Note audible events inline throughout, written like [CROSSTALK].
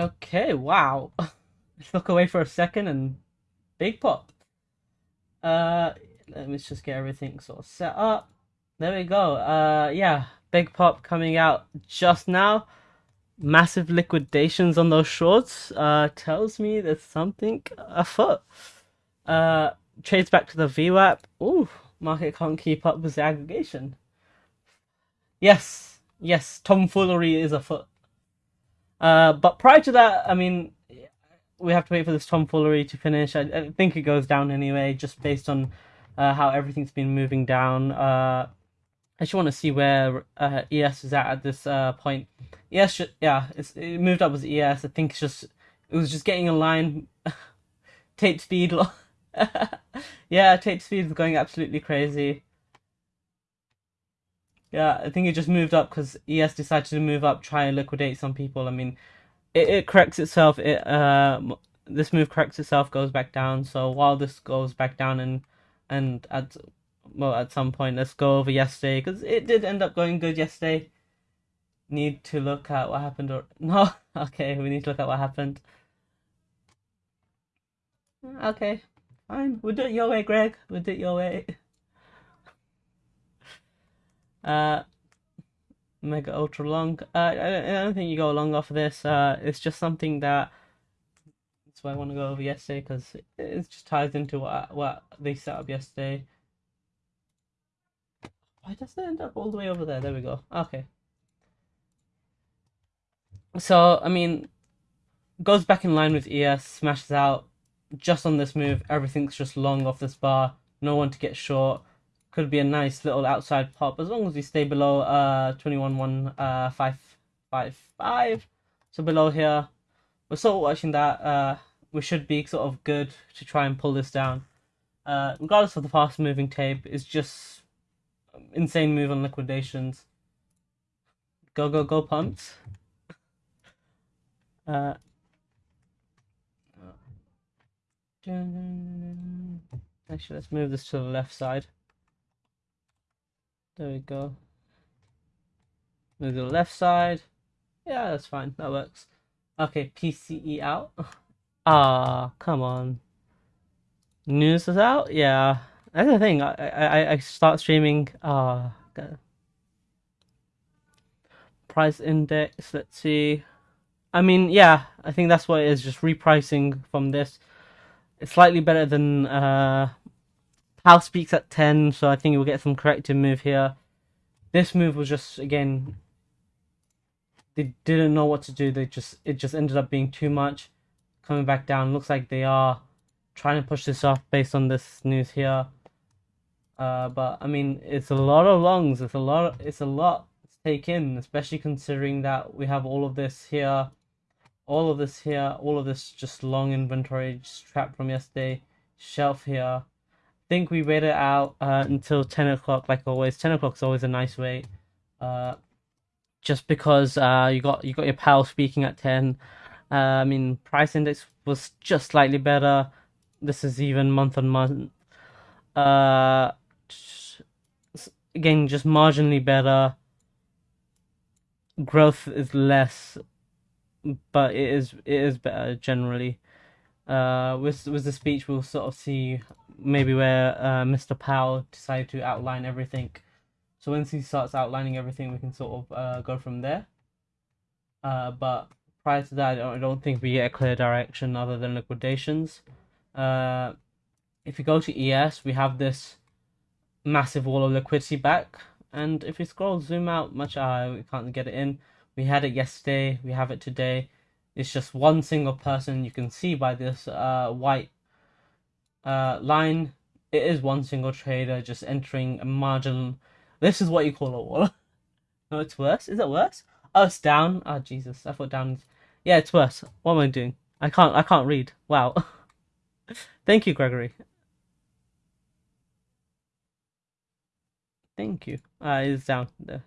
Okay, wow. [LAUGHS] Look away for a second and big pop. Uh, let me just get everything sort of set up. There we go. Uh, yeah, big pop coming out just now. Massive liquidations on those shorts. Uh, tells me there's something afoot. Uh, trades back to the VWAP. Ooh, market can't keep up with the aggregation. Yes, yes, tomfoolery is afoot. Uh, but prior to that, I mean, we have to wait for this tomfoolery to finish. I, I think it goes down anyway, just based on uh, how everything's been moving down. Uh, I just want to see where uh, ES is at at this uh, point. ES, should, yeah, it moved up with ES. I think it's just it was just getting in line. [LAUGHS] tape speed, [LAUGHS] yeah, tape speed is going absolutely crazy. Yeah, I think it just moved up because ES decided to move up, try and liquidate some people. I mean, it, it corrects itself. It uh, this move corrects itself, goes back down. So while this goes back down and and at well at some point, let's go over yesterday because it did end up going good yesterday. Need to look at what happened or [LAUGHS] no? Okay, we need to look at what happened. Okay, fine. We'll do it your way, Greg. We'll do it your way. Uh, mega ultra long. Uh, I, don't, I don't think you go long off of this. Uh, it's just something that that's why I want to go over yesterday because it, it just ties into what what they set up yesterday. Why does it end up all the way over there? There we go. Okay. So I mean, goes back in line with ES, smashes out. Just on this move, everything's just long off this bar. No one to get short could be a nice little outside pop as long as we stay below uh 21 1 uh 5 5 5 so below here we're sort of watching that uh we should be sort of good to try and pull this down. Uh regardless of the fast moving tape it's just insane move on liquidations. Go go go pumps. Uh Actually, let's move this to the left side. There we go. Move to the left side. Yeah, that's fine. That works. Okay, PCE out. [LAUGHS] Ah, come on. News is out? Yeah. That's the thing. I I, I start streaming. Ah. Price index. Let's see. I mean, yeah. I think that's what it is. Just repricing from this. It's slightly better than uh House speaks at 10, so I think we'll get some corrective move here. This move was just, again, they didn't know what to do. They just It just ended up being too much. Coming back down. Looks like they are trying to push this off based on this news here. Uh, but, I mean, it's a lot of longs. It's a lot, it's a lot to take in, especially considering that we have all of this here. All of this here. All of this just long inventory just trapped from yesterday. Shelf here think we wait it out uh, until 10 o'clock, like always. 10 o'clock is always a nice wait. Uh, just because uh, you got you got your Powell speaking at 10. Uh, I mean, price index was just slightly better. This is even month on month. Uh, again, just marginally better. Growth is less, but it is it is better generally. Uh, with with the speech, we'll sort of see maybe where uh, Mr. Powell decided to outline everything. So once he starts outlining everything, we can sort of uh, go from there. Uh, but prior to that, I don't, I don't, think we get a clear direction other than liquidations. Uh, if you go to ES, we have this massive wall of liquidity back. And if we scroll, zoom out much, uh, we can't get it in. We had it yesterday, we have it today. It's just one single person. You can see by this uh, white uh, line, it is one single trader just entering a margin. This is what you call a wall. [LAUGHS] no, it's worse. Is it worse? Oh, it's down. Oh, Jesus. I thought down. Yeah, it's worse. What am I doing? I can't. I can't read. Wow. [LAUGHS] Thank you, Gregory. Thank you. Ah, uh, it's down there.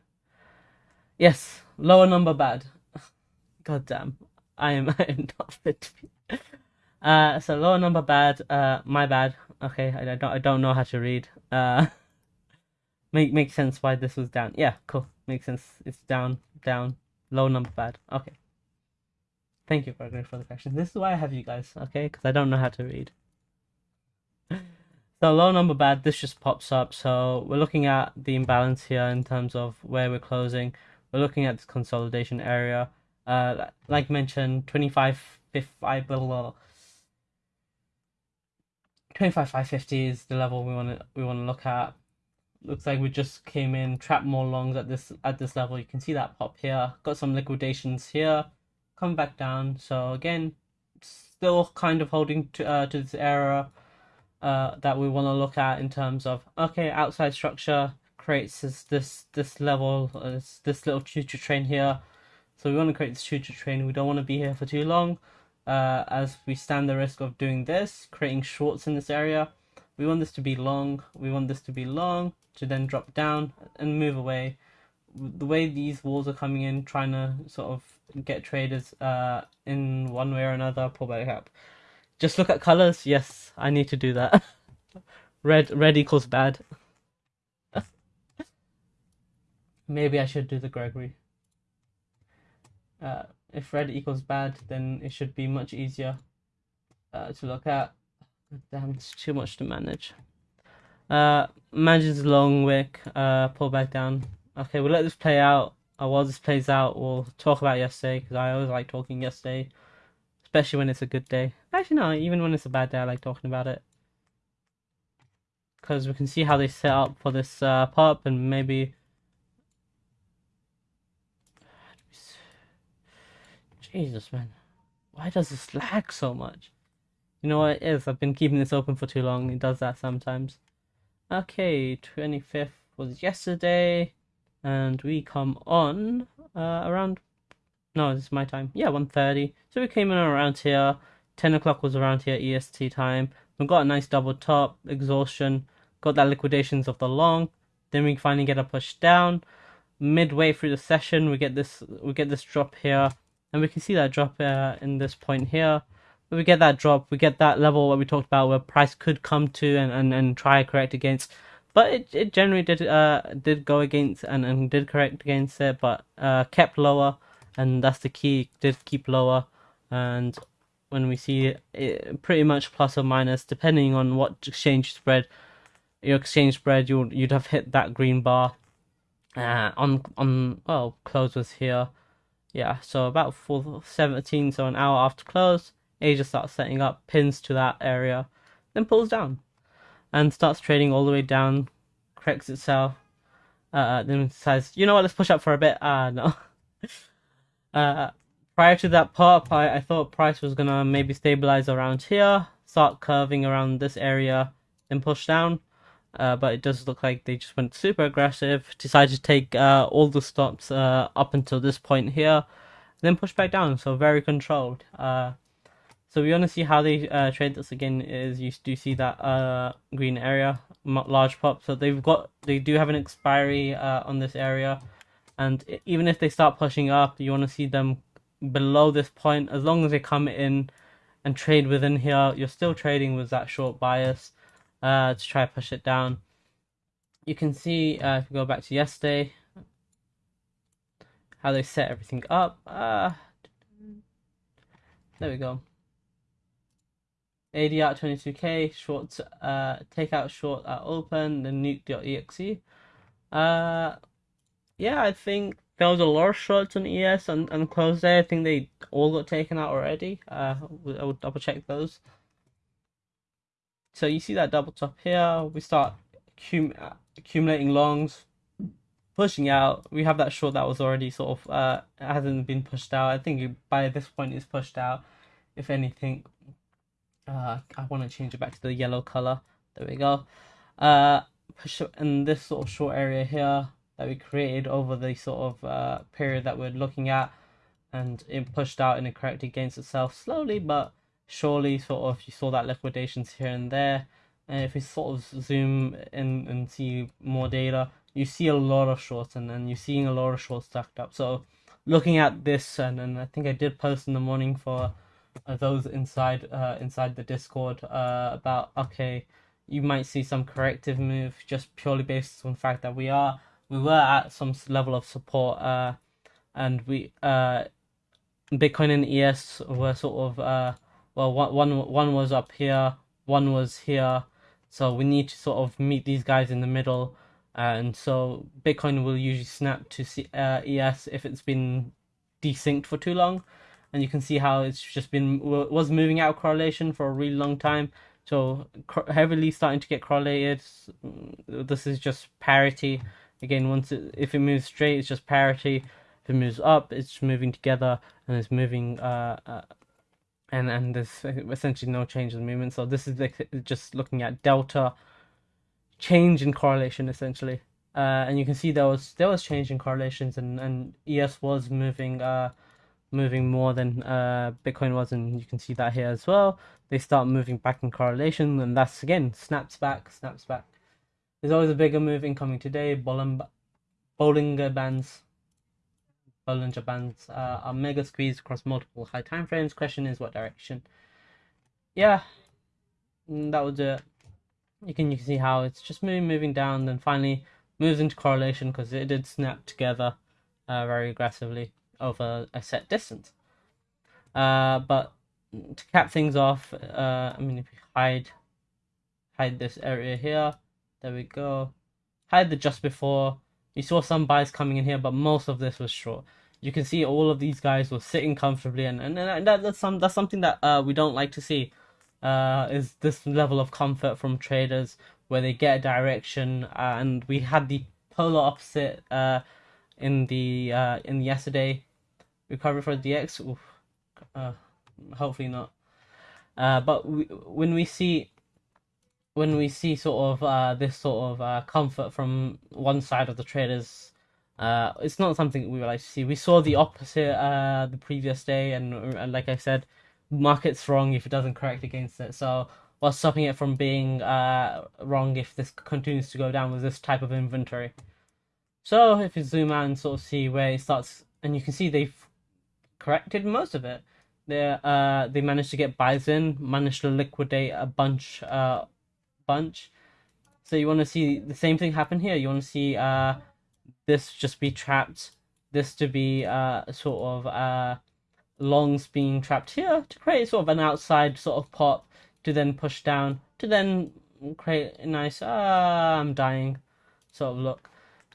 Yes, lower number bad. [LAUGHS] God damn. I am, I am not fit to be. Uh, so lower number bad. Uh, my bad. Okay, I, I don't I don't know how to read. Uh, [LAUGHS] make make sense why this was down. Yeah, cool. Makes sense. It's down, down. Low number bad. Okay. Thank you, Gregory, for the question. This is why I have you guys, okay? Because I don't know how to read. [LAUGHS] So low number bad, this just pops up. So we're looking at the imbalance here in terms of where we're closing. We're looking at this consolidation area. Uh, like mentioned, 25, 5, blah, blah, blah. 25, 550 is the level we want to we want to look at. Looks like we just came in, trapped more longs at this at this level. You can see that pop here. Got some liquidations here, come back down. So again, still kind of holding to uh, to this area uh, that we want to look at in terms of okay, outside structure creates this this this level, uh, this, this little choo-choo train here. So we want to create this choo-choo train. We don't want to be here for too long, uh, as we stand the risk of doing this, creating shorts in this area. We want this to be long. We want this to be long to then drop down and move away. The way these walls are coming in, trying to sort of get traders uh, in one way or another, pull back up. Just look at colors. Yes, I need to do that. [LAUGHS] red red equals bad. [LAUGHS] Maybe I should do the Gregory. Uh, if red equals bad, then it should be much easier uh, to look at. Damn, it's too much to manage. Uh, manages long wick. Uh, pull back down. Okay, we'll let this play out. Uh, while this plays out, we'll talk about yesterday because I always like talking yesterday especially when it's a good day. Actually, no, even when it's a bad day, I like talking about it. Because we can see how they set up for this uh, pop and maybe... Jesus, man. Why does this lag so much? You know what it is? I've been keeping this open for too long. It does that sometimes. Okay, 25th was yesterday. And we come on uh, around no, this is my time. Yeah, 1.30. So we came in around here. 10 o'clock was around here EST time. We got a nice double top, exhaustion, got that liquidations of the long. Then we finally get a push down. Midway through the session, we get this we get this drop here, and we can see that drop uh, in this point here. But we get that drop, we get that level what we talked about where price could come to and, and, and try correct against. But it, it generally did uh did go against and, and did correct against it, but uh kept lower and that's the key. Did keep lower, and when we see it, pretty much plus or minus, depending on what exchange spread, your exchange spread, you'd you'd have hit that green bar. Uh, on on well, close was here, yeah. So about four seventeen, so an hour after close, Asia starts setting up pins to that area, then pulls down, and starts trading all the way down, corrects itself. Uh, then says, you know what, let's push up for a bit. Ah, uh, no. [LAUGHS] Uh, prior to that pop, I, I thought price was gonna maybe stabilize around here, start curving around this area, then push down. Uh, but it does look like they just went super aggressive, decided to take uh, all the stops uh, up until this point here, then push back down. So very controlled. Uh, so we want to see how they uh, trade this again. Is you do see that uh, green area, large pop. So they've got they do have an expiry on this area and even if they start pushing up, you want to see them below this point. As long as they come in and trade within here, you're still trading with that short bias uh, to try to push it down. You can see uh, if we go back to yesterday, how they set everything up. Uh, there we go. ADR 22k, short, uh, take out short at open, the nuke.exe. Uh, yeah, I think there was a lot of shorts on ES and, and close there. I think they all got taken out already. Uh, I will double check those. So you see that double top here. We start accum accumulating longs, pushing out. We have that short that was already sort of uh hasn't been pushed out. I think by this point it's pushed out. If anything, uh, I want to change it back to the yellow color. There we go. Uh, push in this sort of short area here that we created over the sort of uh, period that we're looking at and it pushed out and it corrected against itself slowly but surely sort of you saw that liquidations here and there. And if we sort of zoom in and see more data you see a lot of shorts and then you're seeing a lot of shorts stacked up. So looking at this and, and i think i did post in the morning for uh, those inside uh, inside the discord uh, about okay you might see some corrective move just purely based on the fact that we are we were at some level of support, uh, and we uh, Bitcoin and ES were sort of uh, well, one one one was up here, one was here, so we need to sort of meet these guys in the middle. And so Bitcoin will usually snap to C- uh, ES if it's been desynced for too long, and you can see how it's just been was moving out of correlation for a really long time. So heavily starting to get correlated. This is just parity. Again, once it, if it moves straight, it's just parity. If it moves up, it's moving together and it's moving. Uh, uh, and and there's essentially no change in the movement. So this is just looking at delta change in correlation essentially. Uh, and you can see there was there was change in correlations and, and ES was moving uh, moving more than uh, Bitcoin was, and you can see that here as well. They start moving back in correlation, and that's again snaps back, snaps back. There's always a bigger move incoming today. Bollinger, Bollinger bands, Bollinger bands uh, are mega squeezed across multiple high time frames. Question is what direction? Yeah, mm, that would do it. You can you can see how it's just moving, moving down, then finally moves into correlation because it did snap together uh, very aggressively over a set distance. Uh, but to cap things off, uh, I mean, if you hide hide this area here, there we go. Hide the just before. You saw some buys coming in here, but most of this was short. You can see all of these guys were sitting comfortably, and and, and that, that's some that's something that uh, we don't like to see. Uh, is this level of comfort from traders where they get a direction, uh, and we had the polar opposite uh, in the uh, in yesterday recovery for DX. Oof, uh, hopefully not. But we, when we see when we see sort of uh, this sort of uh, comfort from one side of the traders, uh, it's not something we would like to see. We saw the opposite uh, the previous day, and, and like I said, market's wrong if it doesn't correct against it. So what's stopping it from being uh, wrong if this continues to go down with this type of inventory? So if you zoom out and sort of see where it starts, and you can see they've corrected most of it. They uh they managed to get buys in, managed to liquidate a bunch bunch. So you want to see the same thing happen here. You want to see uh this just be trapped, this to be uh sort of uh longs being trapped here to create sort of an outside sort of pop to then push down to then create a nice ah I'm dying sort of look.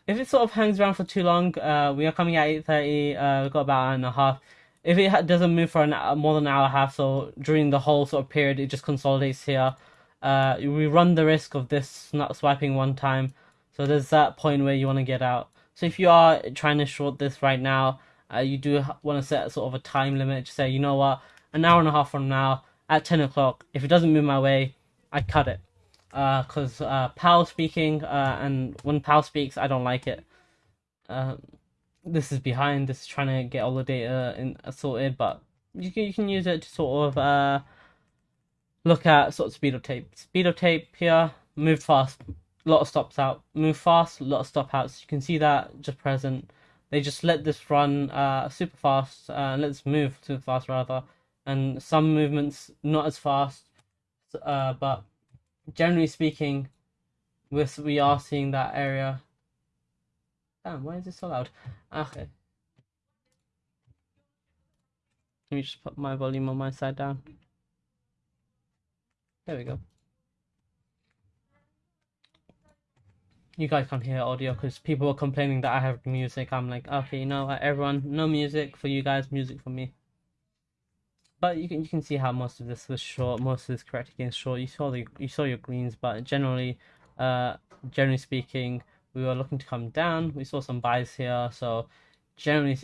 If it sort of hangs around for too long, uh, we are coming at 8.30, uh, we've got about an hour and a half if it doesn't move for an hour, more than an hour and a half, so during the whole sort of period, it just consolidates here. Uh, we run the risk of this not swiping one time, so there's that point where you want to get out. So if you are trying to short this right now, uh, you do want to set sort of a time limit. to say, you know what, an hour and a half from now at ten o'clock, if it doesn't move my way, I cut it. Because uh, uh, Powell speaking, uh, and when Powell speaks, I don't like it. Um, this is behind. This is trying to get all the data in uh, sorted, but you can you can use it to sort of uh, look at sort of speed of tape. Speed of tape here, move fast, a lot of stops out. Move fast, a lot of stop outs. You can see that just present. They just let this run uh, super fast, uh, let us move super fast rather, and some movements not as fast, uh, but generally speaking, we we are seeing that area Damn, why is this so loud? Okay. Let me just put my volume on my side down. There we go. You guys can't hear audio because people were complaining that I have music. I'm like, okay, you know what, everyone, no music for you guys, music for me. But you can you can see how most of this was short, most of this correct against short. You saw the you saw your greens, but generally, uh, generally speaking, we were looking to come down. We saw some buys here, so generally,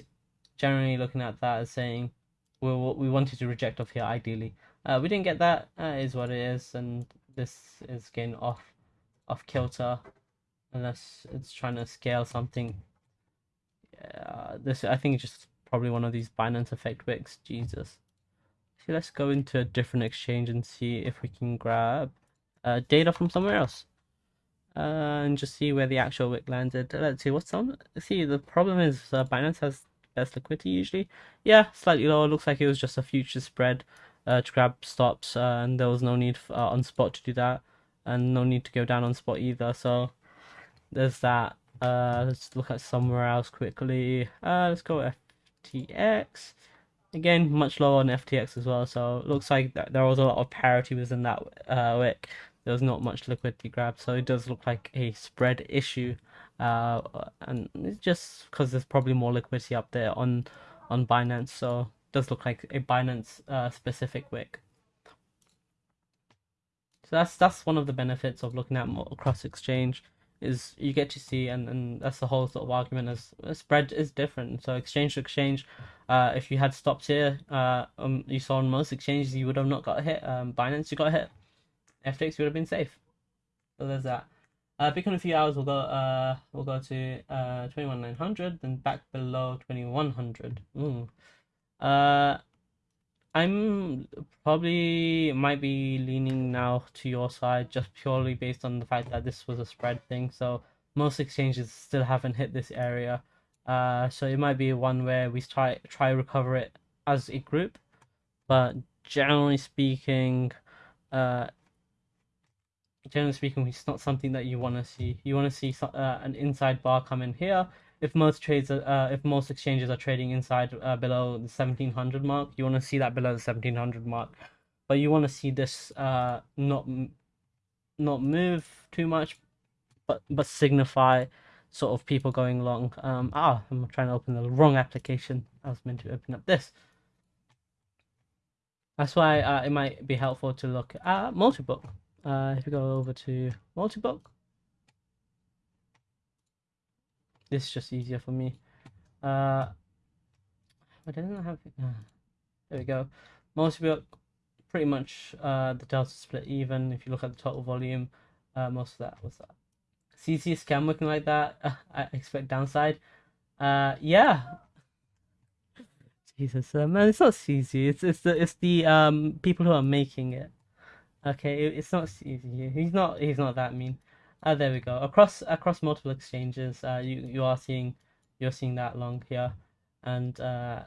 generally looking at that as saying we we wanted to reject off here ideally. Uh, we didn't get that. Uh, is what it is, and this is getting off off kilter unless it's trying to scale something. Yeah, this I think it's just probably one of these Binance effect wicks. Jesus. See, let's go into a different exchange and see if we can grab uh, data from somewhere else uh, and just see where the actual wick landed. Let's see what's on. See, the problem is uh, Binance has best liquidity usually. Yeah, slightly lower. Looks like it was just a future spread uh, to grab stops, uh, and there was no need for, uh, on spot to do that, and no need to go down on spot either. So there's that. Uh, let's look at somewhere else quickly. Uh, let's go FTX. again much lower on FTX as well. So looks like there was a lot of parity within that wick. There was not much liquidity grab, so it does look like a spread issue. Uh, and it's just because there's probably more liquidity up there on on Binance, so does look like a Binance uh, specific wick. So that's that's one of the benefits of looking at more cross exchange is you get to see and, and that's the whole sort of argument is spread is different. So exchange to exchange, uh, if you had stopped here, uh, um, you saw on most exchanges you would have not got hit. Um, Binance you got hit. FTX you would have been safe. So there's that. Uh, Bitcoin a few hours we'll go uh we'll go to uh 21900 then back below 2100. Ooh. Uh I'm probably might be leaning now to your side just purely based on the fact that this was a spread thing. So most exchanges still haven't hit this area. Uh, so it might be one where we try try recover it as a group, but generally speaking, uh, generally speaking, it's not something that you want to see. You want to see uh, an inside bar come in here if most trades are, uh, if most exchanges are trading inside uh, below the 1700 mark you want to see that below the 1700 mark. But you want to see this uh not not move too much but but signify sort of people going long. Um ah i'm trying to open the wrong application. I was meant to open up this. That's why uh, it might be helpful to look at multi-book. Uh if you go over to multi-book this is just easier for me. Uh, but doesn't have. Uh, there we go. Most of it, pretty much uh, the delta split even. If you look at the total volume, uh, most of that was that. CZ scam looking like that. Uh, [LAUGHS] I expect downside. Uh, yeah. Jesus, uh, man, it's not CZ. It's it's the it's the um people who are making it. Okay, it, it's not CZ. He's not he's not that mean. Uh, there we go. Across across multiple exchanges, uh, you you are seeing you're seeing that long here, and uh,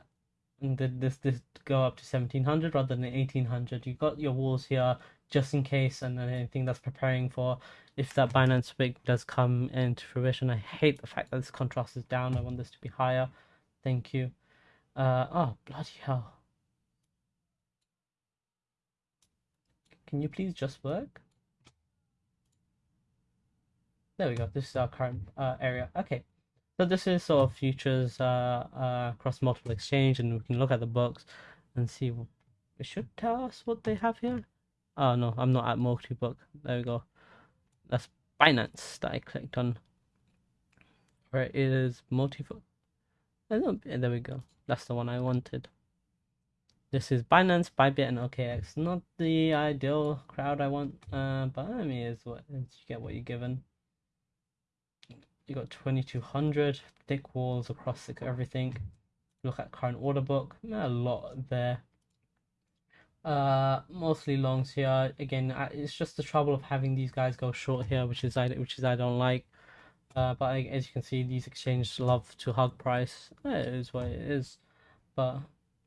this this go up to seventeen hundred rather than eighteen hundred. You got your walls here just in case, and then anything that's preparing for if that Binance wick does come into fruition. I hate the fact that this contrast is down. I want this to be higher. Thank you. Uh, oh bloody hell! Can you please just work? There we go. This is our current uh, area. Okay. So this is sort of futures uh, uh, across multiple exchange, and we can look at the books and see. It should tell us what they have here. Oh no, I'm not at multi-book. There we go. That's Binance that I clicked on. Where it is multi-book. There we go. That's the one I wanted. This is Binance, Bybit, and OKX. Not the ideal crowd I want, uh, but I mean, is what you get what you're given you got 2200 thick walls across the, everything. Look at current order book a lot there. Uh mostly longs here. Again it's just the trouble of having these guys go short here which is i which is i don't like. Uh but as you can see these exchanges love to hug price. It is what it is. But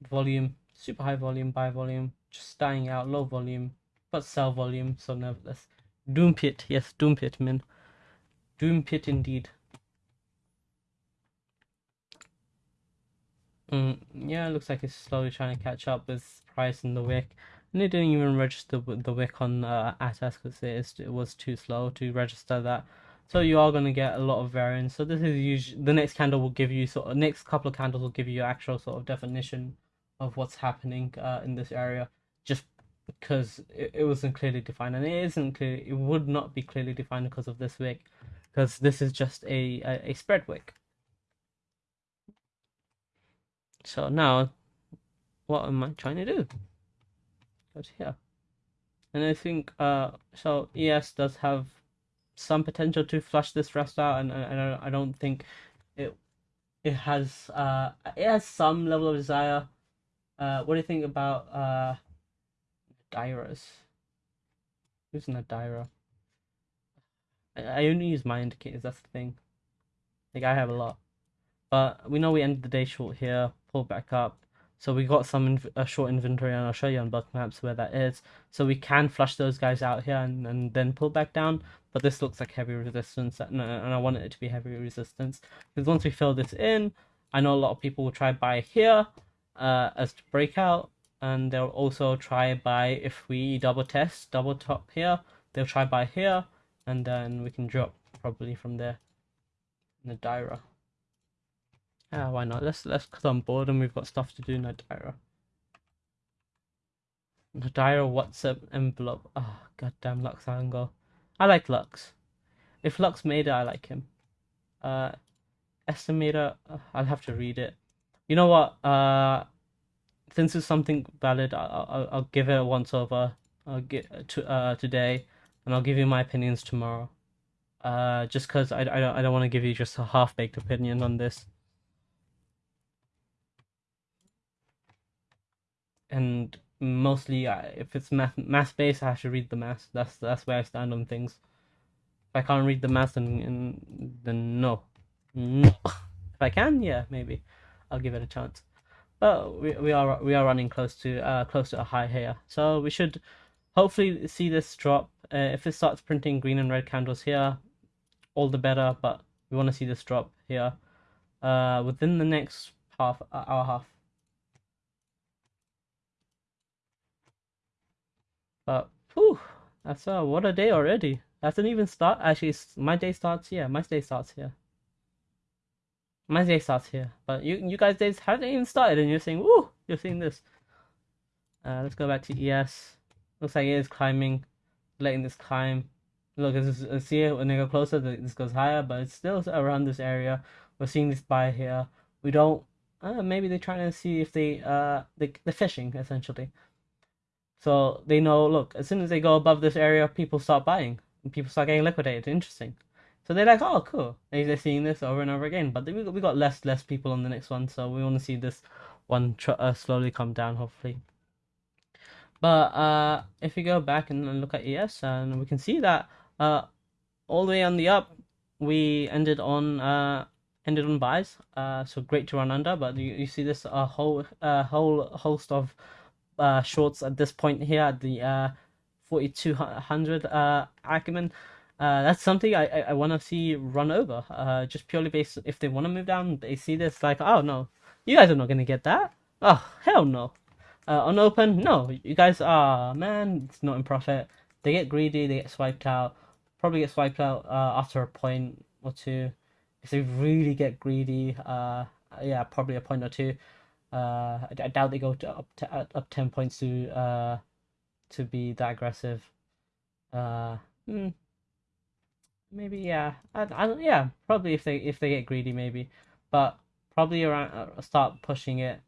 volume super high volume buy volume just dying out low volume but sell volume so nevertheless. Doom pit yes doom pit man Doom pit indeed. Mm, yeah, it looks like it's slowly trying to catch up with price and the wick. And they didn't even register the wick on uh, Atas because it, it was too slow to register that. So you are going to get a lot of variance. So this is usually the next candle will give you sort of next couple of candles will give you actual sort of definition of what's happening uh, in this area. Just because it, it wasn't clearly defined and it isn't clear it would not be clearly defined because of this wick because this is just a, a, a spread wick. So now, what am I trying to do? Go to here. And I think, uh, so ES does have some potential to flush this rest out, and, and I don't think it it has uh it has some level of desire. Uh, what do you think about uh, Nadarayas? Who's in the Nadaraya? I only use my indicators, that's the thing. Like, I have a lot. But we know we ended the day short here, pull back up. So we got some inv- a short inventory, and I'll show you on Bookmaps where that is. So we can flush those guys out here and, and then pull back down. But this looks like heavy resistance, and, and I want it to be heavy resistance. Because once we fill this in, I know a lot of people will try buy here. uh, as to breakout, and they'll also try buy if we double test, double top here. They'll try buy here, and then we can drop probably from there. Nadaraya. Yeah, why not? Let's let's cause I'm bored and we've got stuff to do. In Nadaraya. Nadira WhatsApp envelope. Oh goddamn LuxAlgo. I like Lux. If Lux made it, I like him. Uh, estimator. Uh, I'll have to read it. You know what? Uh, since it's something valid, I'll I'll, I'll give it a once over. I'll get to uh today, and I'll give you my opinions tomorrow. Uh, just because I, I don't I don't want to give you just a half baked opinion on this. And mostly, if it's math math based, I have to read the math. That's that's where I stand on things. If I can't read the math, then then no, no. If I can, yeah, maybe I'll give it a chance. But we we are we are running close to uh close to a high here, so we should hopefully see this drop. Uh, if it starts printing green and red candles here, all the better. But we want to see this drop here uh, within the next half uh, hour half. But whew, that's uh, what a day already. Hasn't even start. Actually, my day starts here. My day starts here. My day starts here. But you you guys days haven't even started, and you're saying, "Woo!" You're seeing this. Uh, let's go back to ES. Looks like it is climbing, letting this climb. Look, it's, see it when they go closer, this goes higher, but it's still around this area. We're seeing this buy here. We don't. Uh, maybe they're trying to see if they uh they they're fishing essentially. So they know. Look, as soon as they go above this area, people start buying. And people start getting liquidated. Interesting. So they're like, oh, cool. They're seeing this over and over again. But we we got less less people on the next one, so we want to see this one uh, slowly come down, hopefully. But uh, if we go back and look at ES, and we can see that uh, all the way on the up, we ended on uh, ended on buys. Uh, so great to run under, but you, you see this uh, whole uh, whole host of shorts at this point here at the uh, 4200 uh, Acumen. Uh, that's something I, I, I want to see run over. Uh, just purely based if they want to move down, they see this like, oh no, you guys are not gonna get that. Oh hell no. Uh, on open, no, you guys are man. It's not in profit. They get greedy, they get swiped out probably get swiped out uh, after a point or two. If they really get greedy, uh, yeah, probably a point or two. Uh, I, I doubt they go to up to up ten points to uh to be that aggressive. Uh, hmm, maybe yeah. I, I yeah probably if they if they get greedy maybe, but probably around uh, start pushing it.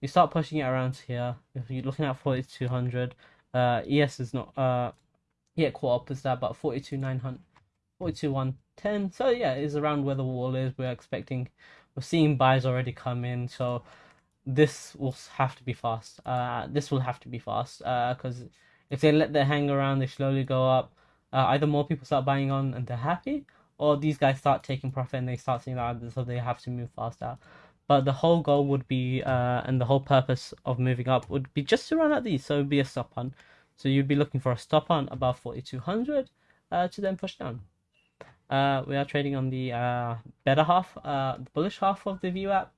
You start pushing it around here. If you're looking at forty two hundred, uh, ES is not uh yeah, caught up with that about 42 900, 42 110. So yeah, it's around where the wall is. We're expecting, we're seeing buys already come in. So this will have to be fast. Uh, this will have to be fast. Uh, because if they let that hang around, they slowly go up. Uh, either more people start buying on and they're happy, or these guys start taking profit and they start seeing that, so they have to move faster. But the whole goal would be, uh, and the whole purpose of moving up would be just to run at these, so be a stop on. So you'd be looking for a stop on above 4200 uh, to then push down. Uh, we are trading on the uh, better half, uh, the bullish half of the VWAP.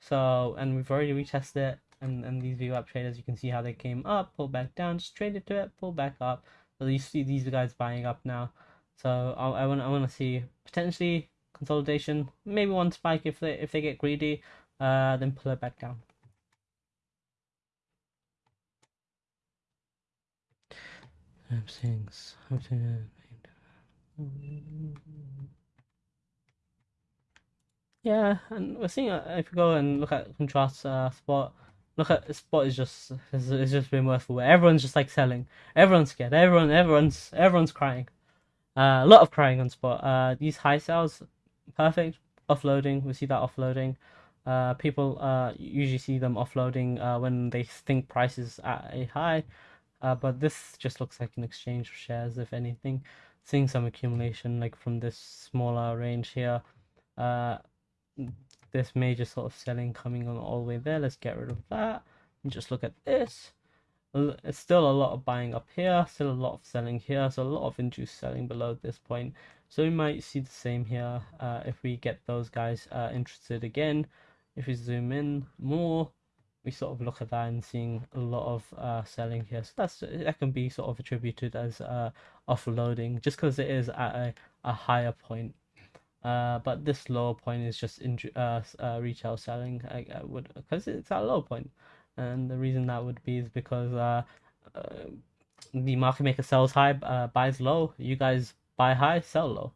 So, and we've already retested it. And, and these VWAP traders, you can see how they came up, pull back down, just traded to it, pull back up. So you see these guys buying up now. So I, I want I want to see potentially consolidation, maybe one spike if they if they get greedy, uh, then pull it back down. things. Yeah, and we're seeing uh, if you go and look at contrast uh, spot, look at spot is just it's, it's just been worthwhile. Everyone's just like selling. Everyone's scared. Everyone everyone's everyone's crying. Uh, a lot of crying on spot. Uh, these high sales, perfect offloading. We see that offloading. Uh, people uh usually see them offloading uh when they think price is at a high. Uh, but this just looks like an exchange of shares, if anything. Seeing some accumulation like from this smaller range here. Uh, this major sort of selling coming on all the way there. Let's get rid of that and just look at this. It's still a lot of buying up here, still a lot of selling here, so a lot of induced selling below this point. So we might see the same here uh, if we get those guys uh, interested again. If we zoom in more, we sort of look at that and seeing a lot of uh, selling here. So that's that can be sort of attributed as uh, offloading just because it is at a, a higher point. Uh, but this lower point is just in uh, retail selling. I, I would because it's at a low point, and the reason that would be is because the market maker sells high, buys low. You guys buy high, sell low.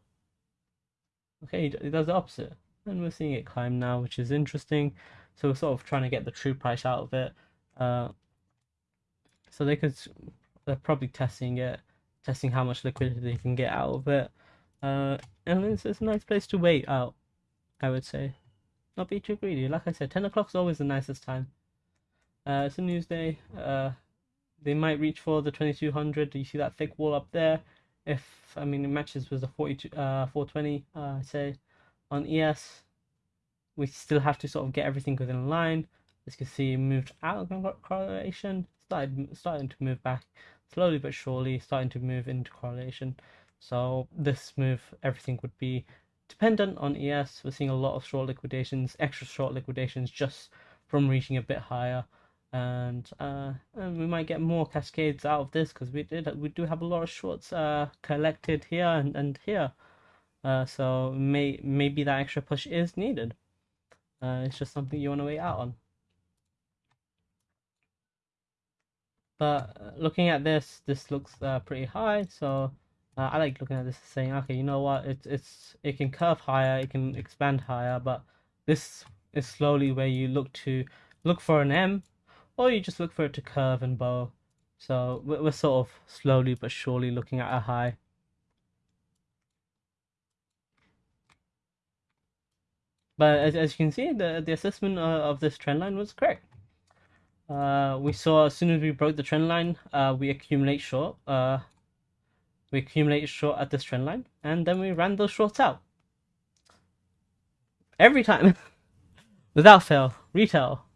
Okay, it does the opposite, and we're seeing it climb now, which is interesting. So we're sort of trying to get the true price out of it. Uh, so they could, they're probably testing it, testing how much liquidity they can get out of it. Uh, and it's, it's a nice place to wait out, I would say. Not be too greedy. Like I said, 10 o'clock is always the nicest time. Uh, it's a news day. Uh, they might reach for the 2200. Do You see that thick wall up there? If, I mean, it matches with the 42, uh, 420, uh, say, on ES we still have to sort of get everything within line. As you can see, moved out of correlation, started starting to move back slowly but surely, starting to move into correlation. So this move, everything would be dependent on ES. We're seeing a lot of short liquidations, extra short liquidations just from reaching a bit higher. And uh, we might get more cascades out of this because we did we do have a lot of shorts uh, collected here and, and here. Uh, so may maybe that extra push is needed. Uh, it's just something you want to wait out on. But uh, looking at this, this looks uh, pretty high, so I like looking at this saying, okay, you know what, it's it's it can curve higher, it can expand higher, but this is slowly where you look to look for an M, or you just look for it to curve and bow. So we're sort of slowly but surely looking at a high. But as, as you can see, the, the assessment uh, of this trend line was correct. Uh, we saw as soon as we broke the trend line, uh, we accumulate short. Uh, we accumulate short at this trend line, and then we ran those shorts out. Every time, [LAUGHS] without fail, retail.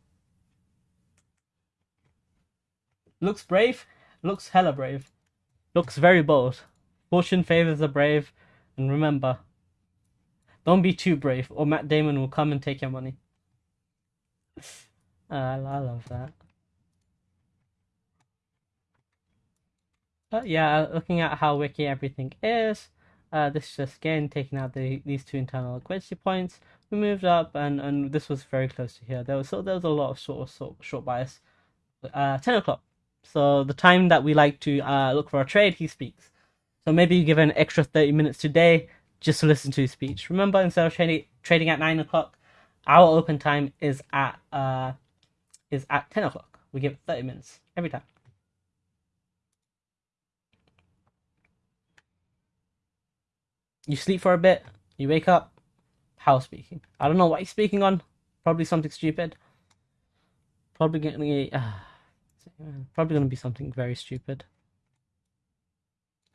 Looks brave, looks hella brave, looks very bold. Fortune favors the brave, and remember, don't be too brave, or Matt Damon will come and take your money. Uh, [LAUGHS] I love that. But yeah, looking at how wiki everything is, uh, this is just again taking out the these two internal liquidity points. We moved up, and and this was very close to here. There was so there was a lot of sort of sort short bias. Uh, ten o'clock. So the time that we like to uh, look for a trade, he speaks. So maybe you give an extra thirty minutes today just to listen to his speech. Remember, instead of trading trading at nine o'clock, our open time is at uh is at ten o'clock. We give thirty minutes every time. You sleep for a bit, you wake up, Powell speaking. I don't know what he's speaking on. Probably something stupid. Probably gonna uh, probably gonna be something very stupid.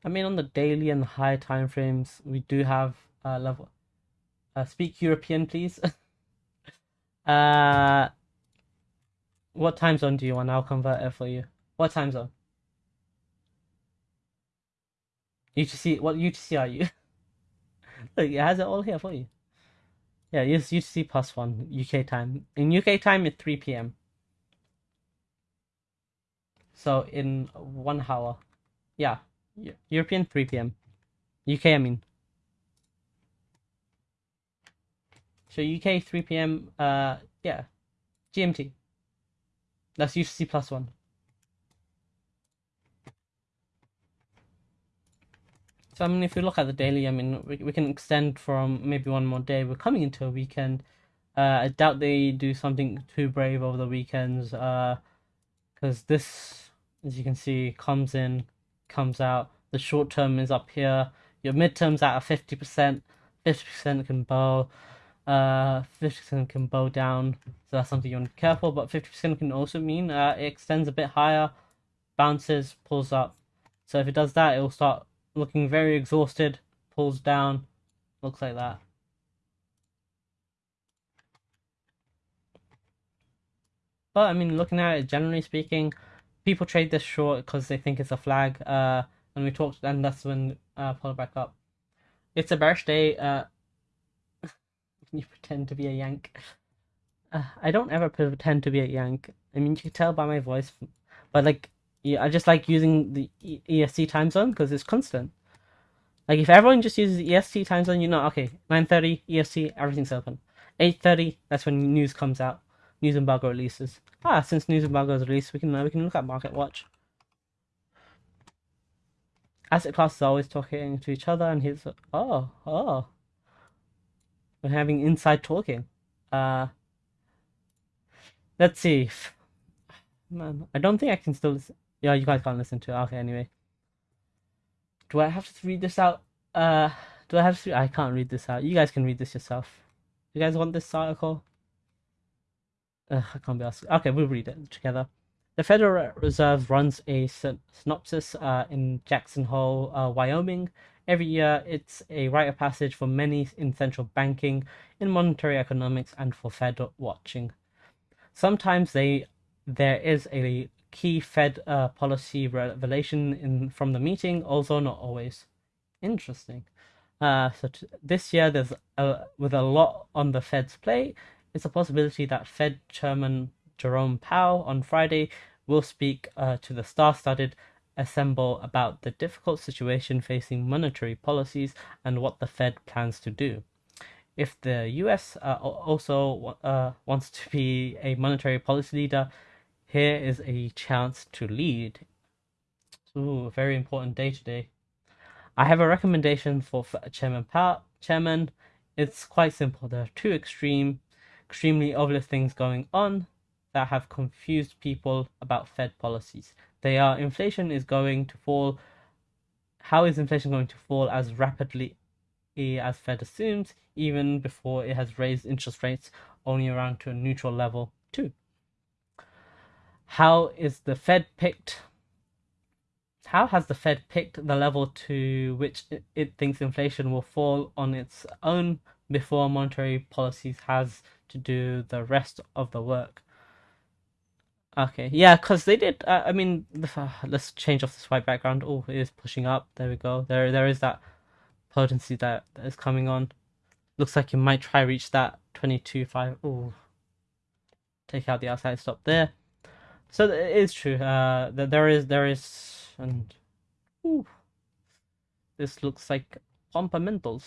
I mean, on the daily and the high time frames, we do have uh, level. Uh, speak European, please. [LAUGHS] uh, what time zone do you want? I'll convert it for you. What time zone? UTC. What UTC are you? [LAUGHS] Look, it has it all here for you. Yeah, it's UTC plus one UK time. In UK time, it's 3 p.m. So in one hour. Yeah. European 3 p.m. UK, I mean. So UK 3 p.m. Uh, yeah, GMT. That's UTC plus one. So I mean, if you look at the daily, I mean, we, we can extend from maybe one more day. We're coming into a weekend. Uh, I doubt they do something too brave over the weekends. Uh, because this, as you can see, comes in comes out. The short term is up here. Your midterm's at a 50%. 50% can bow. Uh, 50% can bow down. So that's something you want to be careful. But 50% can also mean uh, it extends a bit higher, bounces, pulls up. So if it does that, it will start looking very exhausted, pulls down, looks like that. But I mean, looking at it, generally speaking, people trade this short because they think it's a flag. Uh, and we talked, and that's when uh, pull it back up. It's a bearish day. Uh, [LAUGHS] you pretend to be a yank. Uh, I don't ever pretend to be a Yank. I mean, you can tell by my voice, but like, yeah, I just like using the EST time zone because it's constant. Like, if everyone just uses the EST time zone, you know, okay, 9:30 EST, everything's open. 8:30, that's when news comes out. News embargo releases. Ah, since news embargo is released, we can uh, we can look at Market Watch. Asset classes are always talking to each other, and he's oh oh, we're having inside talking. Uh, let's see. Man, I don't think I can still listen. Yeah, you guys can't listen to it. Okay, anyway. Do I have to read this out? Uh, do I have to? I can't read this out. You guys can read this yourself. You guys want this article? I can't be asked. Okay, we'll read it together. The Federal Reserve runs a synopsis uh, in Jackson Hole, uh, Wyoming. Every year, it's a rite of passage for many in central banking, in monetary economics, and for Fed watching. Sometimes they there is a key Fed uh, policy revelation in from the meeting, although not always. Interesting. Uh, so t- this year, there's a, with a lot on the Fed's plate, it's a possibility that Fed Chairman Jerome Powell on Friday will speak uh, to the star-studded assemble about the difficult situation facing monetary policies and what the Fed plans to do. If the US uh, also uh, wants to be a monetary policy leader, here is a chance to lead. Ooh, a very important day today. I have a recommendation for Chairman Powell. Chairman, it's quite simple. There are two extreme, extremely obvious things going on that have confused people about Fed policies. They are inflation is going to fall. How is inflation going to fall as rapidly as Fed assumes, even before it has raised interest rates only around to a neutral level too? How is the Fed picked? How has the Fed picked the level to which it, it thinks inflation will fall on its own before monetary policies has to do the rest of the work? Okay, yeah, because they did. Uh, I mean, uh, [SIGHS] let's change off this white background. Oh, it is pushing up. There we go. There, there is that potency that, that is coming on. Looks like you might try reach that 22.5. Oh, take out the outside stop there. So it is true. Uh, that there is there is and ooh, this looks like fundamentals.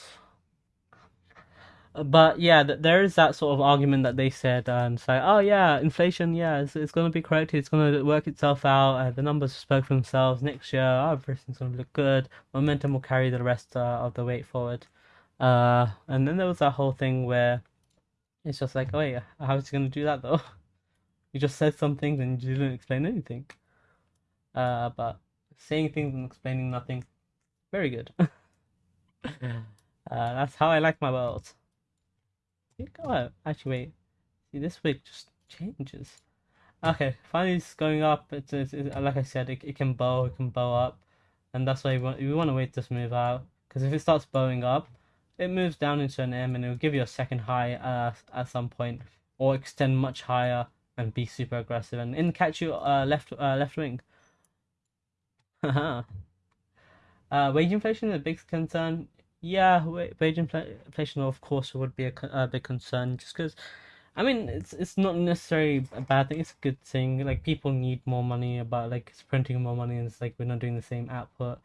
But yeah, there is that sort of argument that they said and say, oh yeah, inflation, yeah, it's, it's going to be corrected, it's going to work itself out. Uh, the numbers spoke for themselves. Next year, oh, everything's going to look good. Momentum will carry the rest uh, of the weight forward. Uh, and then there was that whole thing where it's just like, oh yeah, how's he going to do that though? [LAUGHS] You just said some things and you didn't explain anything. Uh, but saying things and explaining nothing, very good. [LAUGHS] uh, that's how I like my world. Oh, actually, wait. See, this week just changes. Okay, finally it's going up. It's, it's, it's like I said, it, it can bow, it can bow up, and that's why we want, we want to wait this move out. Because if it starts bowing up, it moves down into an M and it will give you a second high uh, at some point, or extend much higher and be super aggressive and in catch you uh, left uh, left wing. [LAUGHS] uh, wage inflation is a big concern. Yeah, wage inflation of course would be a, a big concern just because. I mean, it's it's not necessarily a bad thing. It's a good thing. Like people need more money, about like it's printing more money, and it's like we're not doing the same output.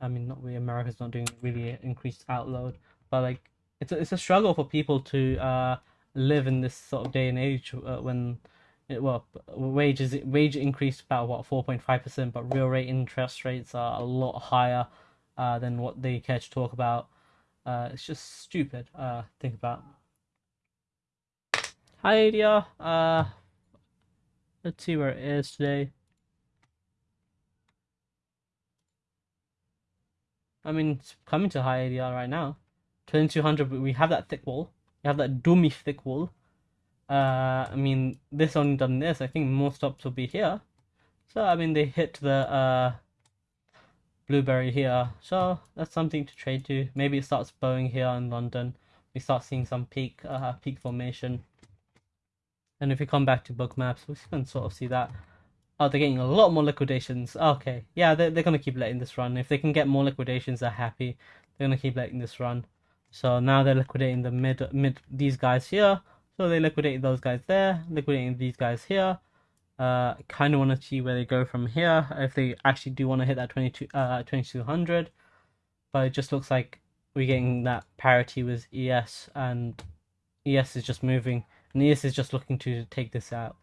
I mean, not really. America's not doing really increased outload, but like it's a, it's a struggle for people to uh live in this sort of day and age uh, when it, well, wages wage increased about what four point five percent, but real rate interest rates are a lot higher uh, than what they care to talk about. Uh, it's just stupid. Uh, think about. Hi, ADR. Uh, let's see where it is today. I mean, it's coming to high ADR right now. 2200, we have that thick wall. We have that doomy thick wall. Uh, I mean, this only done this. I think more stops will be here. So, I mean, they hit the uh, blueberry here. So, that's something to trade to. Maybe it starts bowing here in London. We start seeing some peak uh, peak formation. And if we come back to Bookmaps, we can sort of see that. Oh, they're getting a lot more liquidations. Okay, yeah, they're, they're going to keep letting this run. If they can get more liquidations, they're happy. They're going to keep letting this run. So now they're liquidating the mid mid these guys here. So they liquidate those guys there, liquidating these guys here. Uh, kind of want to see where they go from here if they actually do want to hit that 22 uh 2200 but it just looks like we're getting that parity with ES and ES is just moving and ES is just looking to take this out.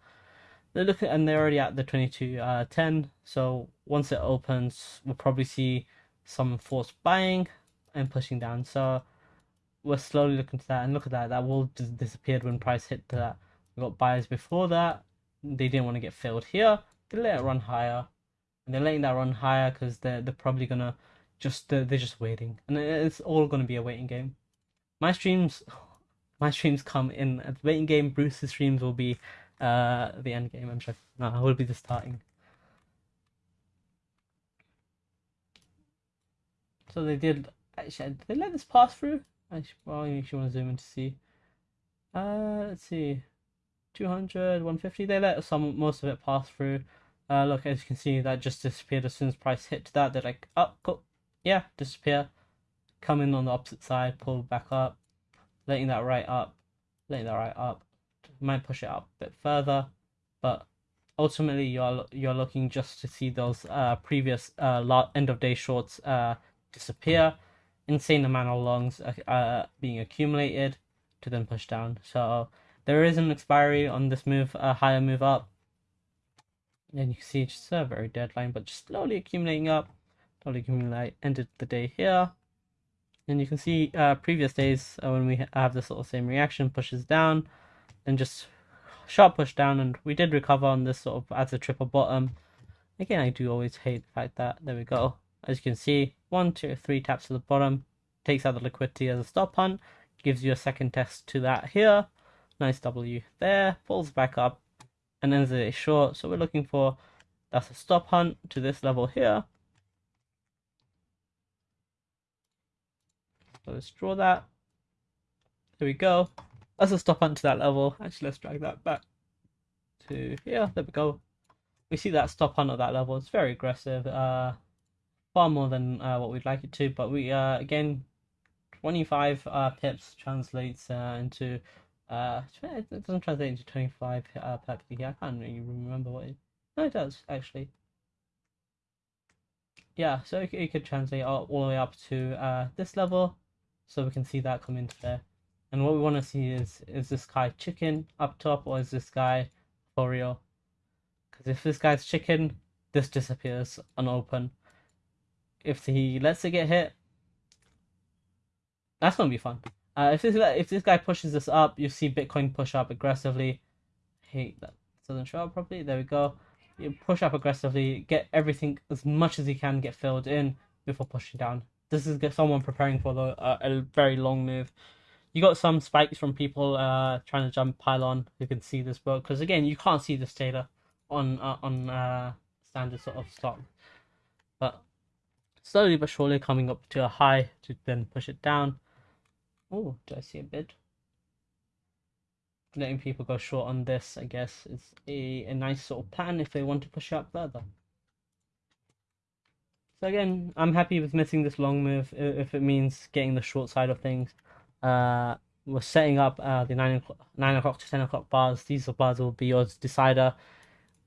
They're looking and they're already at the 22 uh 10 so once it opens we'll probably see some forced buying and pushing down. So we're slowly looking to that and look at that that wall just disappeared when price hit that. We got buyers before that they didn't want to get filled here. They let it run higher, and they're letting that run higher because they're they're probably gonna just they're, they're just waiting, and it's all gonna be a waiting game. My streams, [SIGHS] my streams come in a waiting game. Bruce's streams will be uh the end game. I'm sure. No, I will be the starting. So they did. Actually, did they let this pass through? I should, well, you should want to zoom in to see. Uh, let's see. 200, 150. They let some most of it pass through. Uh, look, as you can see, that just disappeared as soon as price hit that. They're like, oh, cool. yeah, disappear. Come in on the opposite side, pull back up, letting that right up, letting that right up. Might push it up a bit further, but ultimately you're you're looking just to see those uh previous uh end of day shorts uh disappear. Insane amount of longs uh, uh being accumulated to then push down. So there is an expiry on this move, a higher move up. And you can see just a very deadline, but just slowly accumulating up. Slowly accumulate. Ended the day here. And you can see uh, previous days uh, when we have this sort of same reaction, pushes down, then just sharp push down, and we did recover on this sort of as a triple bottom. Again, I do always hate the fact that there we go. As you can see, one, two, three taps to the bottom, takes out the liquidity as a stop hunt, gives you a second test to that here, Nice W there, pulls back up, and ends it short. So we're looking for, that's a stop hunt to this level here. Let's draw that. There we go. That's a stop hunt to that level. Actually, let's drag that back to here. There we go. We see that stop hunt at that level. It's very aggressive. Uh, far more than uh, what we'd like it to. But we, uh, again, 25 uh, pips translates uh, into uh, it doesn't translate into 25 uh, per here. I can't really remember what it. No, it does actually. Yeah, so it, it could translate all, all, the way up to uh, this level, so we can see that come into there. And what we want to see is is this guy chicken up top or is this guy for real? Because if this guy's chicken, this disappears unopened. If he lets it get hit, that's gonna be fun. Uh, if this if this guy pushes this up, you see Bitcoin push up aggressively. Hey, that doesn't show up properly. There we go. You push up aggressively, get everything as much as you can get filled in before pushing down. This is someone preparing for the, uh, a very long move. You got some spikes from people uh, trying to jump pylon You can see this book because again you can't see this data on uh, on uh, standard sort of stock, but slowly but surely coming up to a high to then push it down Oh, do I see a bid? Letting people go short on this, I guess, is a, a nice sort of plan if they want to push up further. So again, I'm happy with missing this long move if it means getting the short side of things. Uh, we're setting up uh, the 9 o'clock, 9 o'clock to 10 o'clock bars. These bars will be your decider.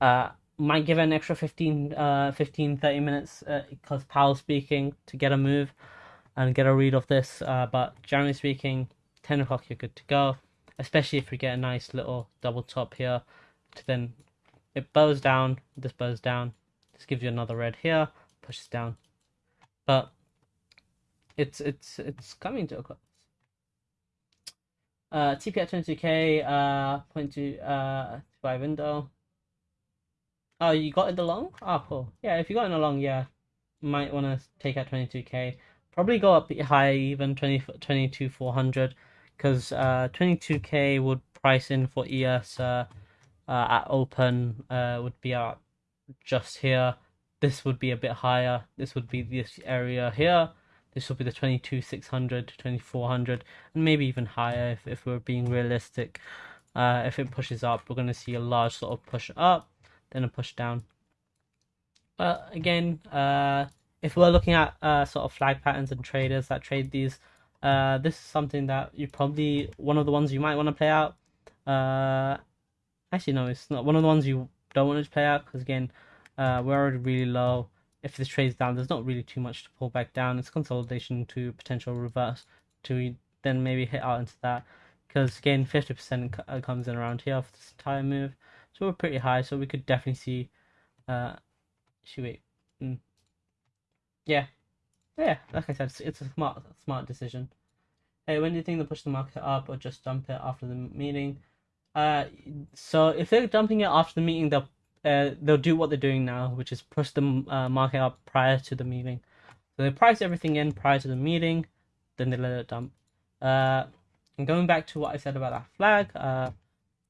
Uh, might give an extra 15, uh, 15 30 minutes because uh, Powell speaking to get a move and get a read of this. Uh, but generally speaking, 10 o'clock you're good to go, especially if we get a nice little double top here. To then it bows down, this bows down, this gives you another red here, pushes down. But it's it's it's coming to a close. Uh, TP at 22k, uh, point to uh, by window. Oh, you got in the long? Oh, cool. Yeah, if you got in the long, yeah, might want to take out 22k probably go up high even 20, 22 400 because uh, 22k would price in for ES uh, uh, at open uh, would be at just here. This would be a bit higher. This would be this area here. This would be the 22 600, 2400, and maybe even higher if, if we're being realistic. Uh, if it pushes up, we're going to see a large sort of push up, then a push down. But again, uh, if we're looking at uh, sort of flag patterns and traders that trade these, uh, this is something that you probably one of the ones you might want to play out. Uh, actually, no, it's not one of the ones you don't want to play out because again, uh, we're already really low. If this trades down, there's not really too much to pull back down. It's consolidation to potential reverse to then maybe hit out into that because again, 50% uh, comes in around here for this entire move. So we're pretty high, so we could definitely see. Uh, should wait. Mm. Yeah, yeah. Like I said, it's, it's a smart, smart decision. Hey, when do you think they'll push the market up or just dump it after the meeting? Uh, so if they're dumping it after the meeting, they'll uh, they'll do what they're doing now, which is push the uh, market up prior to the meeting. So they price everything in prior to the meeting, then they let it dump. Uh, and going back to what I said about that flag, uh,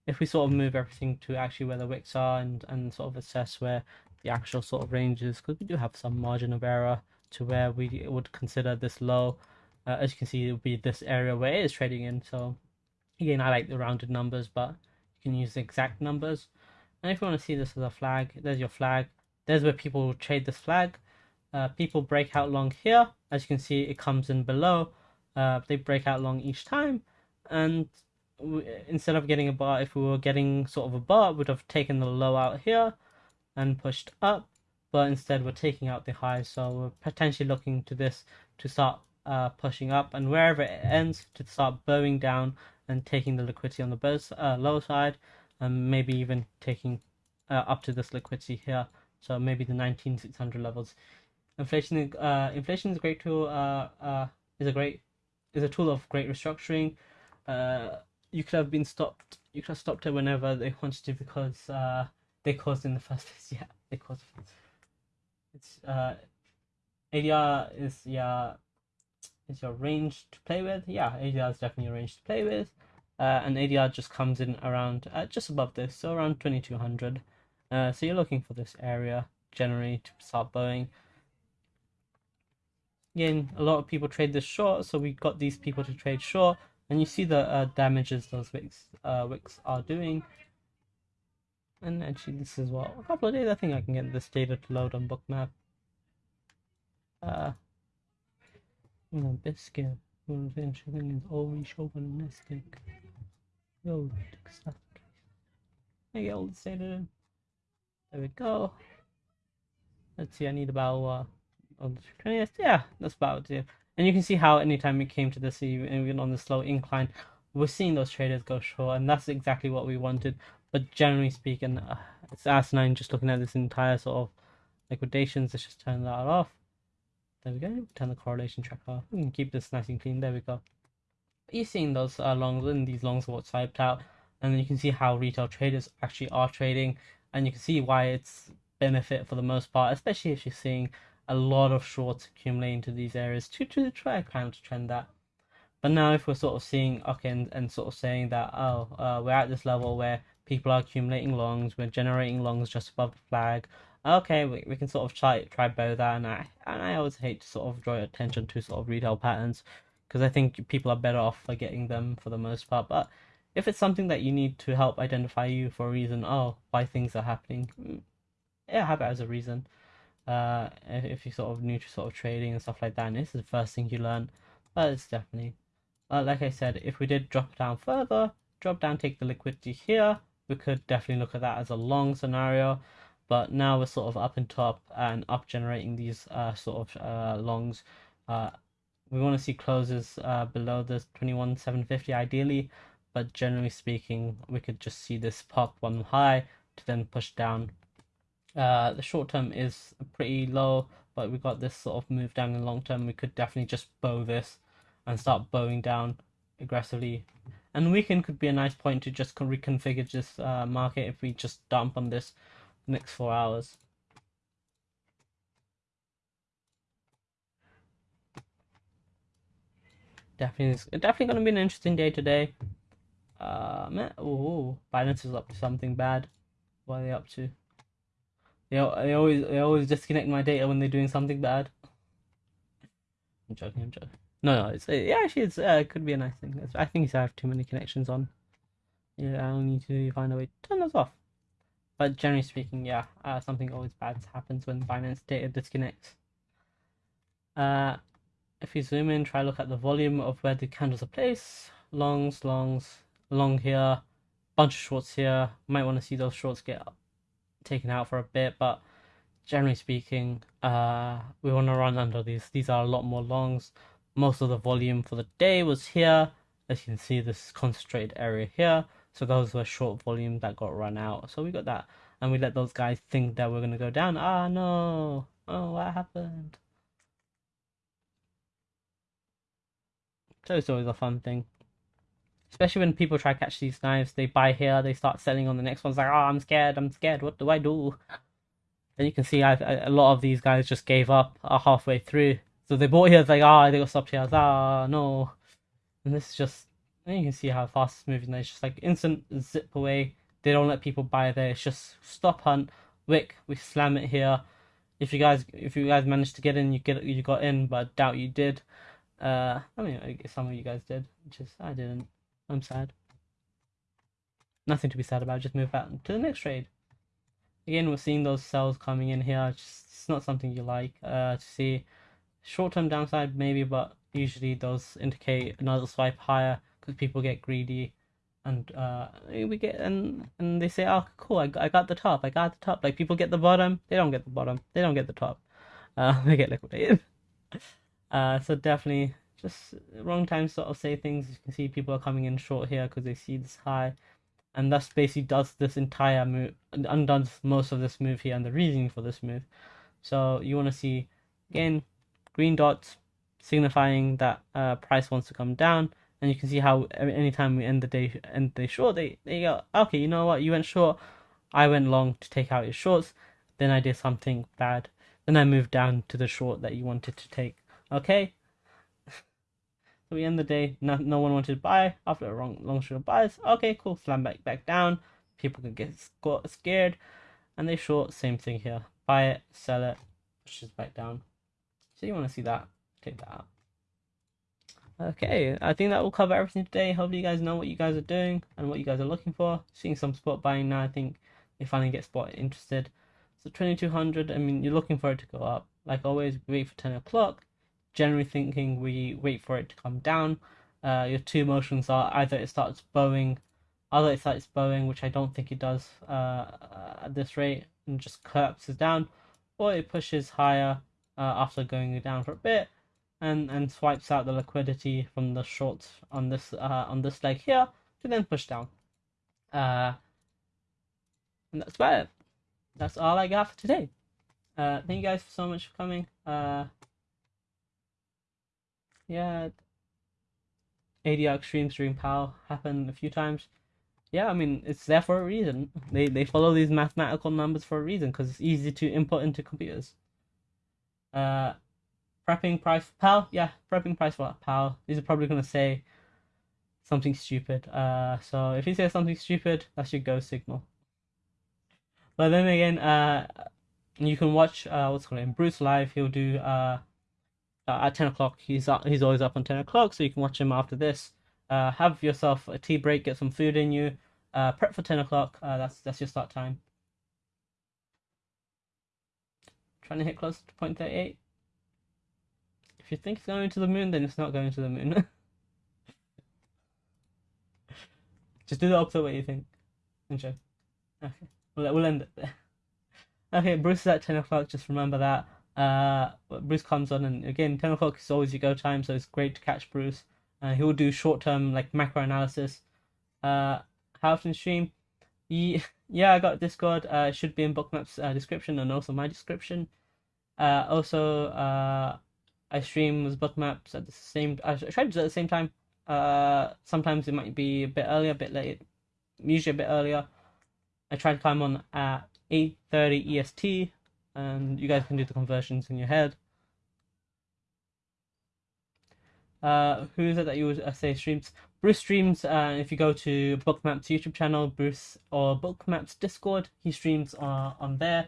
if we sort of move everything to actually where the wicks are and, and sort of assess where the actual sort of ranges because we do have some margin of error to where we would consider this low. Uh, as you can see, it would be this area where it is trading in. So again, I like the rounded numbers, but you can use the exact numbers. And if you want to see this as a flag, there's your flag. There's where people trade this flag. Uh, people break out long here. As you can see, it comes in below. Uh, they break out long each time. And we, instead of getting a bar, if we were getting sort of a bar, we'd have taken the low out here and pushed up. But instead, we're taking out the high. So we're potentially looking to this to start uh, pushing up. And wherever it ends, to start bowing down and taking the liquidity on the both, uh, lower side and maybe even taking uh, up to this liquidity here. So maybe the 19600 levels. Inflation, uh, inflation is a great tool. Uh, uh, is a great is a tool of great restructuring. Uh, you could have been stopped. You could have stopped it whenever they wanted to because uh, they caused in the first place. [LAUGHS] Yeah, they caused. It's uh, ADR is yeah, is your range to play with. Yeah, ADR is definitely a range to play with uh, and ADR just comes in around uh, just above this, so around 2200. Uh, so you're looking for this area generally to start bowing. Again, a lot of people trade this short, so we got these people to trade short, and you see the uh, damages those wicks uh, wicks are doing. And actually, this is what a couple of days. I think I can get this data to load on Bookmap. Uh, biscuit. Eventually, is always chauvinistic. Yo, stuff. I get all the data in. There we go. Let's see, I need about uh, on the 20th. Yeah, that's about it. And you can see how anytime we came to this, even on the slow incline, we're seeing those traders go short, and that's exactly what we wanted. But generally speaking, uh, it's asinine just looking at this entire sort of liquidations. Let's just turn that off. There we go. Turn the correlation tracker off. We can keep this nice and clean. There we go you're seeing those uh, longs and these longs are what's hyped out and then you can see how retail traders actually are trading and you can see why it's benefit for the most part especially if you're seeing a lot of shorts accumulating to these areas to, to try kind of trend that but now if we're sort of seeing okay and, and sort of saying that oh uh, we're at this level where people are accumulating longs we're generating longs just above the flag okay we, we can sort of try try bow that and I and I always hate to sort of draw attention to sort of retail patterns because I think people are better off for getting them for the most part. But if it's something that you need to help identify you for a reason, oh, why things are happening, mm, yeah, have it as a reason. Uh, if, if you're sort of new to sort of trading and stuff like that, and this is the first thing you learn, but it's definitely, uh, like I said, if we did drop down further, drop down, take the liquidity here, we could definitely look at that as a long scenario. But now we're sort of up and top and up generating these uh, sort of uh, longs. Uh, we want to see closes uh, below the 21750 ideally but generally speaking we could just see this pop one high to then push down uh, the short term is pretty low but we got this sort of move down in the long term we could definitely just bow this and start bowing down aggressively and weekend could be a nice point to just reconfigure this uh, market if we just dump on this next four hours definitely definitely gonna be an interesting day today. Uh, man, Binance is up to something bad. What are they up to? They, they always they always disconnect my data when they're doing something bad. I'm joking. I'm joking. No, no, it's yeah, actually, it's uh, it could be a nice thing. I think I have too many connections on. Yeah, I'll need to find a way to turn those off. But generally speaking, yeah, uh, something always bad happens when Binance data disconnects. Uh, if you zoom in, try look at the volume of where the candles are placed. Longs, longs, long here, bunch of shorts here. Might want to see those shorts get taken out for a bit, but generally speaking, uh, we want to run under these. These are a lot more longs. Most of the volume for the day was here. As you can see, this concentrated area here. So those were short volume that got run out. So we got that. And we let those guys think that we're going to go down. Ah, no. Oh, what happened? So it's always a fun thing. Especially when people try to catch these knives, they buy here, they start selling on the next one's like, oh, I'm scared, I'm scared, what do I do? [LAUGHS] And you can see I, a lot of these guys just gave up uh, halfway through. So they bought here, it's like, ah, oh, they got stopped here, ah, no. And this is just, you can see how fast it's moving. It's just like instant zip away. They don't let people buy there. It's just stop hunt, wick, we slam it here. If you guys, if you guys managed to get in, you get you got in, but I doubt you did. Uh, I mean, some of you guys did, just I didn't. I'm sad. Nothing to be sad about. Just move back to the next trade. Again, we're seeing those cells coming in here. Just, it's not something you like uh, to see. Short-term downside maybe, but usually those indicate another swipe higher because people get greedy and uh, we get and and they say oh cool I, I got the top i got the top like people get the bottom they don't get the bottom they don't get the top uh, [LAUGHS] they get liquidated [LAUGHS] uh, so definitely just wrong time sort of say things. You can see people are coming in short here because they see this high, and thus basically does this entire move, undoes most of this move here and the reasoning for this move. So you want to see again green dots signifying that uh, price wants to come down, and you can see how anytime we end the day end the day short, they they go okay, you know what, you went short, I went long to take out your shorts, then I did something bad, then I moved down to the short that you wanted to take. Okay. [LAUGHS] So we end the day. No, no one wanted to buy after a long, long string of buys. Okay, cool. Slam back back down. People can get scared, and they short. Same thing here. Buy it, sell it, pushes back down. So you want to see that? Take that out. Okay, I think that will cover everything today. Hopefully you guys know what you guys are doing and what you guys are looking for. Seeing some spot buying now, I think they finally get spot interested. So 2200, I mean, you're looking for it to go up. Like always, wait for 10 o'clock generally thinking we wait for it to come down. Uh, your two motions are either it starts bowing, either it starts bowing, which I don't think it does uh, at this rate, and just collapses down, or it pushes higher uh, after going down for a bit, and and swipes out the liquidity from the shorts on this uh, on this leg here to then push down. Uh, and that's about it. That's all I got for today. Uh, thank you guys so much for coming. Uh, yeah, ADR Extreme Stream Pal happened a few times. Yeah, I mean it's there for a reason. They they follow these mathematical numbers for a reason because it's easy to input into computers. Uh, prepping price for Powell. Yeah, prepping price for Powell. These are probably gonna say something stupid. Uh, so if he says something stupid, that's your go signal. But then again, uh, you can watch uh what's called Bruce live. He'll do uh uh, at 10 o'clock. He's up, he's always up on 10 o'clock, so you can watch him after this. Uh, have yourself a tea break, get some food in you. Uh, prep for 10 o'clock. Uh, that's that's your start time. Trying to hit close to point 0.38. If you think it's going to the moon, then it's not going to the moon. [LAUGHS] Just do the opposite way you think. Enjoy. Okay, we'll, we'll end it there. Okay, Bruce is at 10 o'clock, just remember that. Uh, Bruce comes on, and again, 10 o'clock is always your go time, so it's great to catch Bruce. Uh, he will do short term like macro analysis. Uh, how often stream? Yeah, [LAUGHS] yeah, I got Discord. Uh, should be in Bookmap's uh, description and also my description. Uh, also, uh, I stream with Bookmaps at the same. I try to do it at the same time. Uh, sometimes it might be a bit earlier, a bit late. Usually a bit earlier. I try to climb on at eight thirty EST and you guys can do the conversions in your head. Uh, who is it that you would uh, say streams? Bruce streams. Uh, if you go to Bookmap's YouTube channel, Bruce or Bookmap's Discord, he streams uh, on there,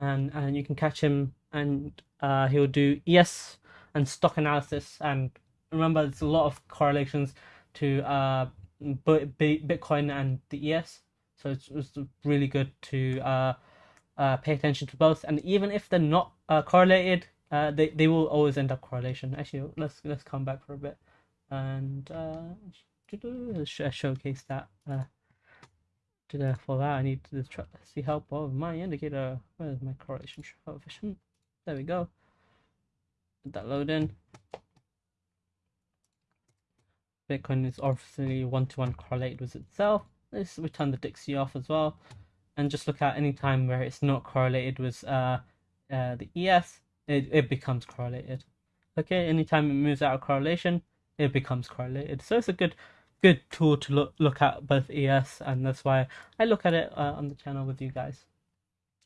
and and you can catch him, and uh, he'll do ES and stock analysis. And remember, there's a lot of correlations to uh, Bitcoin and the ES, so it's, it's really good to uh uh, pay attention to both, and even if they're not uh, correlated, uh, they they will always end up correlation. Actually, let's let's come back for a bit and uh, showcase that. Uh, for that I need to see help of my indicator. Where's my correlation coefficient? There we go. Put that load in. Bitcoin is obviously one-to-one correlated with itself. Let's return the Dixie off as well, and just look at any time where it's not correlated with uh, uh, the ES, it, it becomes correlated. Okay, anytime it moves out of correlation, it becomes correlated. So it's a good good tool to look look at both ES, and that's why I look at it uh, on the channel with you guys.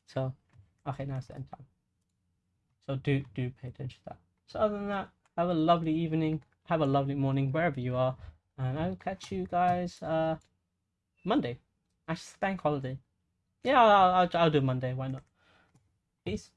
So, okay, now it's the end time. So do do pay attention to that. So other than that, have a lovely evening, have a lovely morning wherever you are, and I'll catch you guys uh Monday. Actually, bank holiday. Yeah, I'll, I'll, I'll do Monday. Why not? Peace.